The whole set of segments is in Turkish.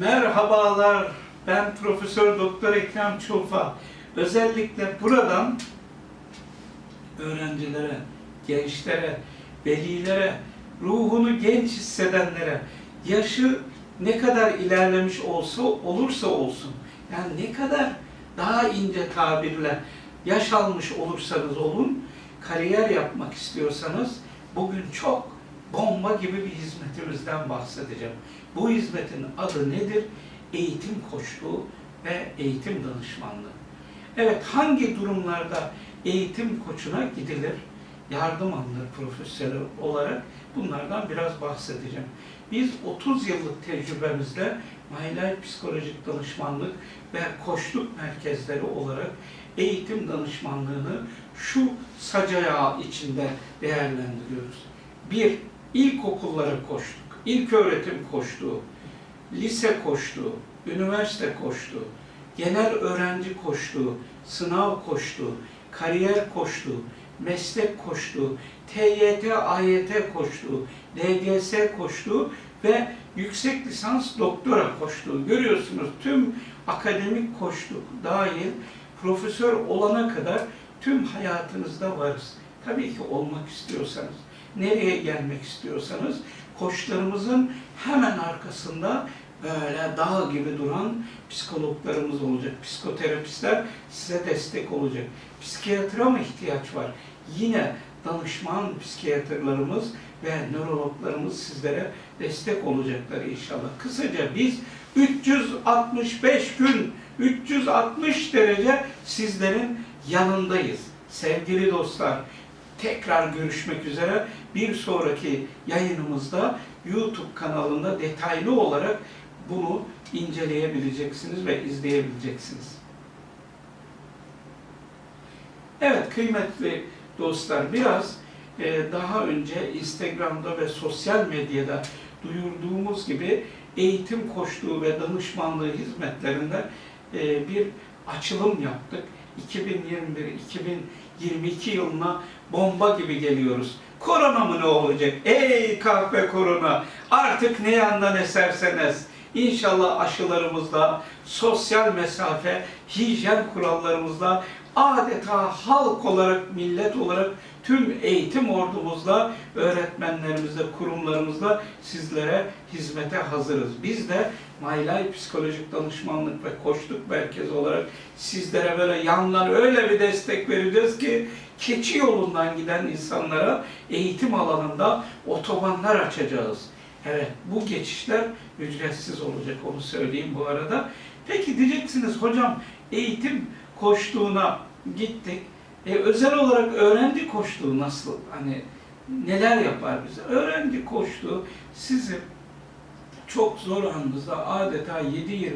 Merhabalar, ben Profesör Doktor Ekrem Çulfa. Özellikle buradan öğrencilere, gençlere, velilere, ruhunu genç hissedenlere, yaşı ne kadar ilerlemiş olsa olursa olsun, yani ne kadar daha ince tabirle yaş almış olursanız olun, kariyer yapmak istiyorsanız bugün çok bomba gibi bir hizmetimizden bahsedeceğim. Bu hizmetin adı nedir? Eğitim koçluğu ve eğitim danışmanlığı. Evet, hangi durumlarda eğitim koçuna gidilir? Yardım alınır profesyonel olarak. Bunlardan biraz bahsedeceğim. Biz 30 yıllık tecrübemizle Mahlay Psikolojik Danışmanlık ve Koçluk Merkezleri olarak eğitim danışmanlığını şu sacayağı içinde değerlendiriyoruz. Bir, ilkokullara koştuk, ilk öğretim koştuğu, lise koştuğu, üniversite koştuğu, genel öğrenci koştuğu, sınav koştuğu, kariyer koştuğu, meslek koştuğu, TYT, AYT koştuğu, LGS koştuğu ve yüksek lisans doktora koştuğu. Görüyorsunuz tüm akademik koştuk dahil profesör olana kadar tüm hayatınızda varız. Tabii ki olmak istiyorsanız, nereye gelmek istiyorsanız koçlarımızın hemen arkasında böyle dağ gibi duran psikologlarımız olacak. Psikoterapistler size destek olacak. Psikiyatra mı ihtiyaç var? Yine danışman psikiyatrlarımız ve nörologlarımız sizlere destek olacaklar inşallah. Kısaca biz 365 gün, 360 derece sizlerin yanındayız. Sevgili dostlar, tekrar görüşmek üzere. Bir sonraki yayınımızda YouTube kanalında detaylı olarak bunu inceleyebileceksiniz ve izleyebileceksiniz. Evet kıymetli dostlar biraz e, daha önce Instagram'da ve sosyal medyada duyurduğumuz gibi eğitim koçluğu ve danışmanlığı hizmetlerinde e, bir açılım yaptık. 2021-2022 yılına bomba gibi geliyoruz. Korona mı ne olacak? Ey kahve korona! Artık ne yandan eserseniz İnşallah aşılarımızla, sosyal mesafe, hijyen kurallarımızla adeta halk olarak, millet olarak tüm eğitim ordumuzla, öğretmenlerimizle, kurumlarımızla sizlere hizmete hazırız. Biz de Maylay Psikolojik Danışmanlık ve Koçluk Merkezi olarak sizlere böyle yandan öyle bir destek vereceğiz ki keçi yolundan giden insanlara eğitim alanında otobanlar açacağız. Evet, bu geçişler ücretsiz olacak, onu söyleyeyim bu arada. Peki diyeceksiniz, hocam eğitim koştuğuna gittik. E, özel olarak öğrenci koştuğu nasıl, hani neler yapar bize? Öğrenci koştuğu sizi çok zor anınızda adeta 7-24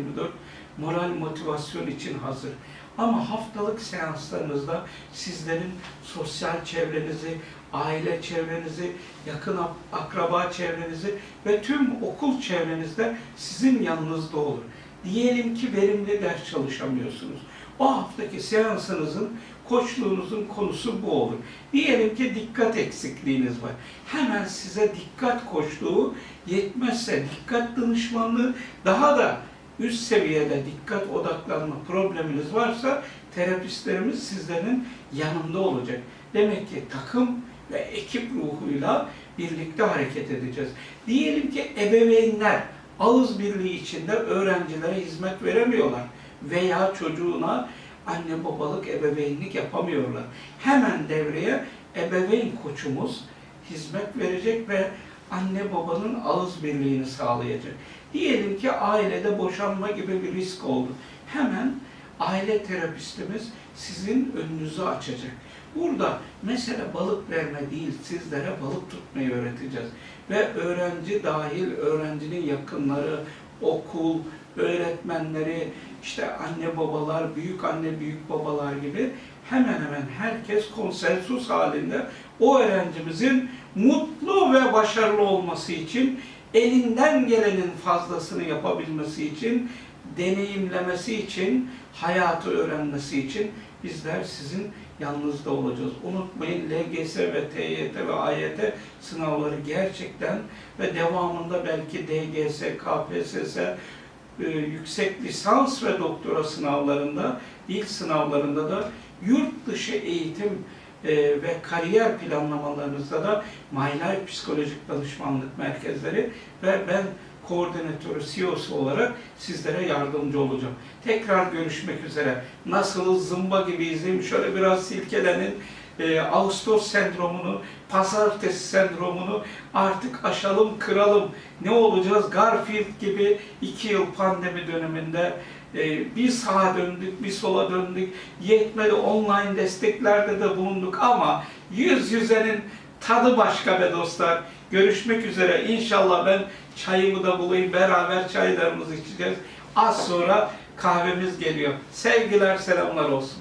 moral motivasyon için hazır. Ama haftalık seanslarınızda sizlerin sosyal çevrenizi, aile çevrenizi, yakın akraba çevrenizi ve tüm okul çevrenizde sizin yanınızda olur. Diyelim ki verimli ders çalışamıyorsunuz. O haftaki seansınızın, koçluğunuzun konusu bu olur. Diyelim ki dikkat eksikliğiniz var. Hemen size dikkat koçluğu yetmezse dikkat danışmanlığı daha da üst seviyede dikkat odaklanma probleminiz varsa terapistlerimiz sizlerin yanında olacak. Demek ki takım ve ekip ruhuyla birlikte hareket edeceğiz. Diyelim ki ebeveynler ağız birliği içinde öğrencilere hizmet veremiyorlar veya çocuğuna anne babalık ebeveynlik yapamıyorlar. Hemen devreye ebeveyn koçumuz hizmet verecek ve anne babanın ağız birliğini sağlayacak. Diyelim ki ailede boşanma gibi bir risk oldu. Hemen aile terapistimiz sizin önünüzü açacak. Burada mesele balık verme değil, sizlere balık tutmayı öğreteceğiz. Ve öğrenci dahil, öğrencinin yakınları, okul, öğretmenleri, işte anne babalar, büyük anne büyük babalar gibi hemen hemen herkes konsensus halinde o öğrencimizin mutlu ve başarılı olması için elinden gelenin fazlasını yapabilmesi için, deneyimlemesi için, hayatı öğrenmesi için bizler sizin yanınızda olacağız. Unutmayın LGS ve TYT ve AYT sınavları gerçekten ve devamında belki DGS, KPSS, e, yüksek lisans ve doktora sınavlarında, ilk sınavlarında da yurt dışı eğitim e, ve kariyer planlamalarınızda da My Life Psikolojik Danışmanlık Merkezleri ve ben koordinatörü, CEO'su olarak sizlere yardımcı olacağım. Tekrar görüşmek üzere. Nasılız, zımba gibiyiz değil mi? Şöyle biraz silkelenin. E, Ağustos sendromunu, pazartesi sendromunu artık aşalım, kıralım. Ne olacağız? Garfield gibi iki yıl pandemi döneminde e, bir sağa döndük, bir sola döndük. Yetmedi online desteklerde de bulunduk ama yüz yüzenin tadı başka be dostlar. Görüşmek üzere. İnşallah ben çayımı da bulayım. Beraber çaylarımızı içeceğiz. Az sonra kahvemiz geliyor. Sevgiler, selamlar olsun.